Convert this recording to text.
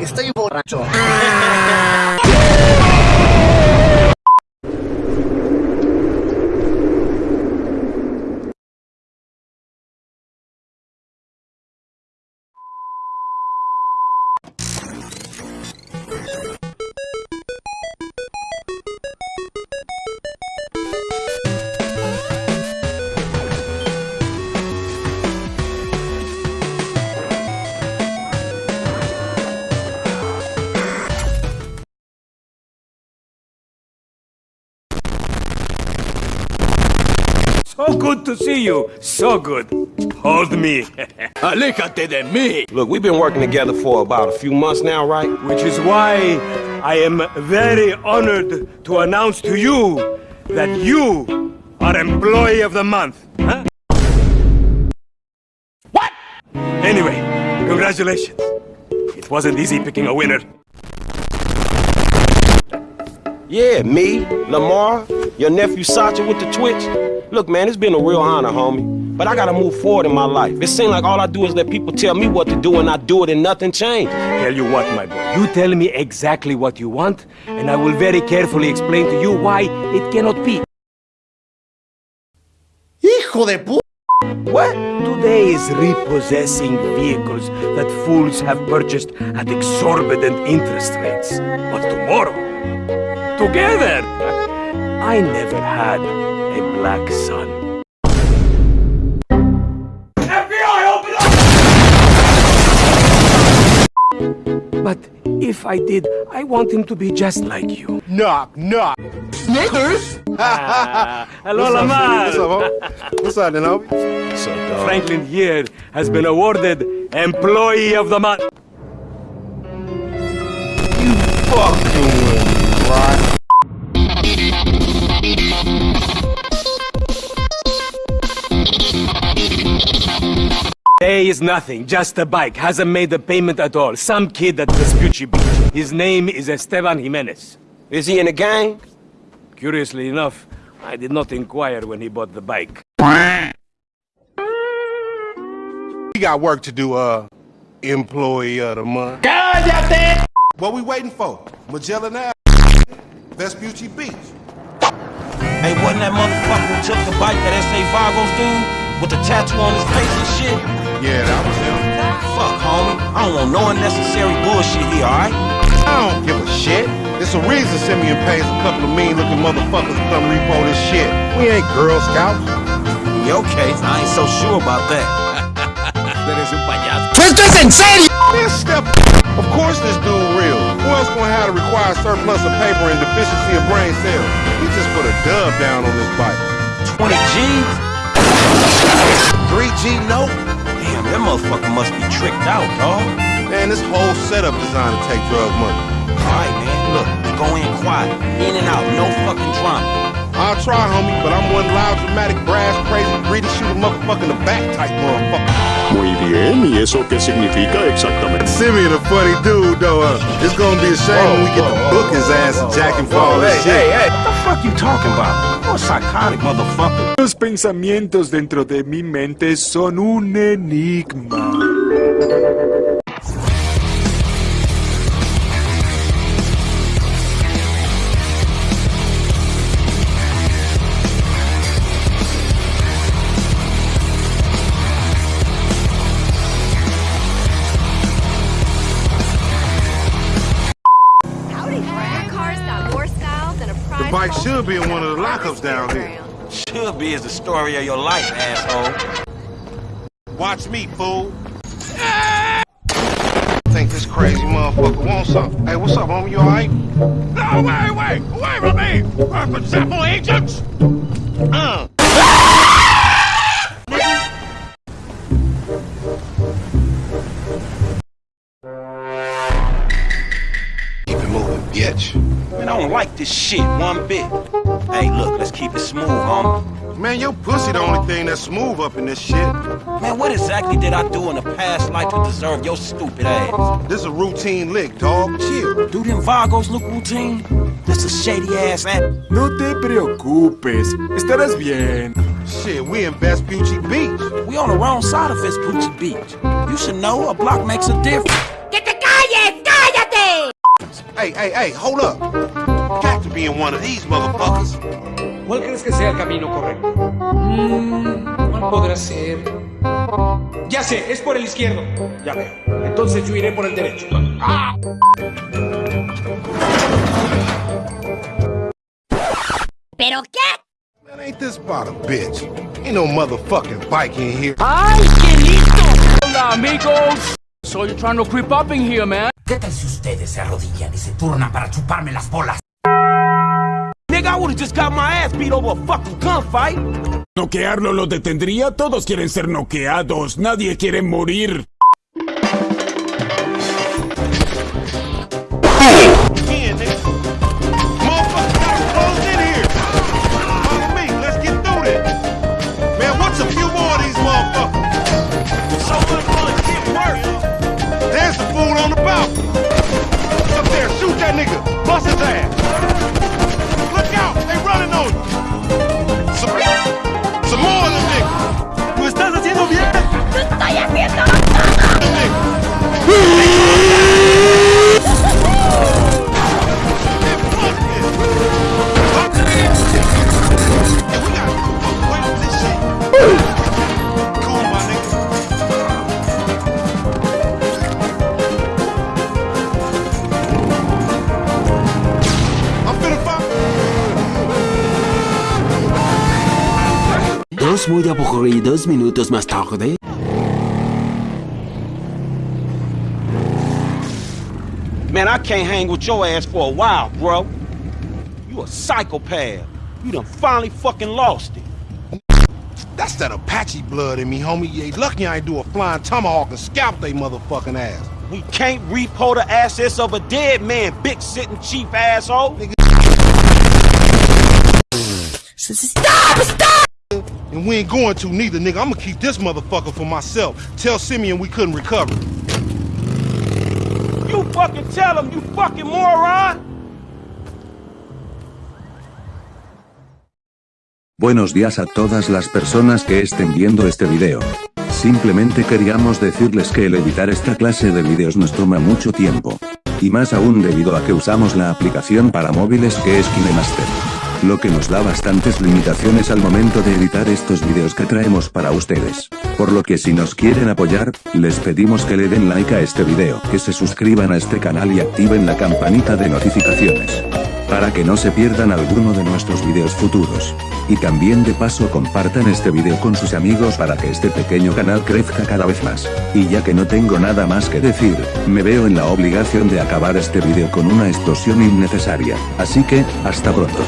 Estoy borracho. So good to see you. So good. Hold me. Aléjate de mí. Look, we've been working together for about a few months now, right? Which is why I am very honored to announce to you that you are Employee of the Month. Huh? What? Anyway, congratulations. It wasn't easy picking a winner. Yeah, me, Lamar, your nephew Sacha with the Twitch. Look, man, it's been a real honor, homie. But I gotta move forward in my life. It seems like all I do is let people tell me what to do and I do it and nothing changes. Tell you what, my boy. You tell me exactly what you want, and I will very carefully explain to you why it cannot be. ¡Hijo de pu... What? Today is repossessing vehicles that fools have purchased at exorbitant interest rates. But tomorrow, together, I never had a black son. FBI, open up! But if I did, I want him to be just like you. Knock, knock. Snickers? Ah, hello, Lamar. What's up, homie? What's up, then, homie? What's up, dog? Franklin here has been awarded Employee of the Month. Fucking with me, is nothing, just a bike. Hasn't made a payment at all. Some kid at Vespucci Beach. His name is Esteban Jimenez. Is he in a gang? Curiously enough, I did not inquire when he bought the bike. We got work to do, uh, employee of the month. God damn! What we waiting for? Magellan Ave, Vespucci Beach. Hey, wasn't that motherfucker who took the bike that S.A. Vagos dude? With the tattoo on his face and shit? Yeah, that was him. Fuck, homie. I don't want no unnecessary bullshit here, alright? I don't give a shit. It's a reason Simeon pays a couple of mean-looking motherfuckers to come repo this shit. We ain't Girl Scouts. In your case, I ain't so sure about that. ¡Esto es en serio! Step. Of course this dude real. Who else gonna have a required surplus of paper and deficiency of brain cells? He just put a dub down on this bike. 20 G's? 3G note? Damn, that motherfucker must be tricked out, dog. Man, this whole setup designed to take drug money. Alright, man, look, we go in quiet. In and out, no fucking drama. I'll try, homie, but I'm one loud, dramatic, brass, crazy, greedy, shoot a motherfucker in the back type motherfucker. Muy bien, ¿y eso qué significa exactamente? Simeon a funny dude, though. Uh, it's gonna be a shame when we get to book his ass and jack him for all this shit. What the fuck you talking about? Los pensamientos dentro de mi mente son un enigma. Than a prize. The bike should be in one of the lockups down here. Instagram. Should be is the story of your life, asshole. Watch me, fool. Think this crazy motherfucker wants something. Hey, what's up, homie? You alright? No, wait, wait! Away from me! We're for sample agents! Uh. Bitch. Man, I don't like this shit one bit. Hey, look, let's keep it smooth, homie. Man, your pussy the only thing that's smooth up in this shit. Man, what exactly did I do in a past life to deserve your stupid ass? This is a routine lick, dog. Chill. Do them Vagos look routine? That's a shady ass ass. No te preocupes, estarás bien. Shit, we in Vespucci Beach. We on the wrong side of Vespucci Beach. You should know a block makes a difference. ¡Que te calles! ¡Cállate! Hey, hey, hey, hold up. Got to be in one of these motherfuckers. ¿Cuál crees que sea el camino correcto? Mm, ¿Cuál podrá ser? Ya sé, es por el izquierdo. Ya veo. Entonces yo iré por el derecho. ¿Pero qué? Man, ain't this about a bitch? Ain't no motherfucking bike in here. ¡Ay, qué lindo! Hola, amigos. So you're trying to creep up in here, man? ¿Qué tal si ustedes se arrodillan y se turnan para chuparme las bolas? Nigga, I would've just got my ass beat over a fucking gunfight. ¿Noquearlo lo detendría? Todos quieren ser noqueados, nadie quiere morir. Dos muy aburridos minutos más tarde. Man, I can't hang with your ass for a while, bro. You a psychopath. You done finally fucking lost it. That's that Apache blood in me, homie. You ain't lucky I ain't do a flying tomahawk and scalp they motherfucking ass. We can't repo the assets of a dead man, big sitting chief asshole. Stop! Stop! And we ain't going to neither, nigga. I'ma keep this motherfucker for myself. Tell Simeon we couldn't recover. You fucking tell him, you fucking moron. Buenos días a todas las personas que estén viendo este video. Simplemente queríamos decirles que el editar esta clase de videos nos toma mucho tiempo. Y más aún debido a que usamos la aplicación para móviles que es KineMaster. Lo que nos da bastantes limitaciones al momento de editar estos videos que traemos para ustedes. Por lo que si nos quieren apoyar, les pedimos que le den like a este video, que se suscriban a este canal y activen la campanita de notificaciones. Para que no se pierdan alguno de nuestros videos futuros. Y también de paso compartan este video con sus amigos para que este pequeño canal crezca cada vez más. Y ya que no tengo nada más que decir, me veo en la obligación de acabar este video con una explosión innecesaria. Así que, hasta pronto.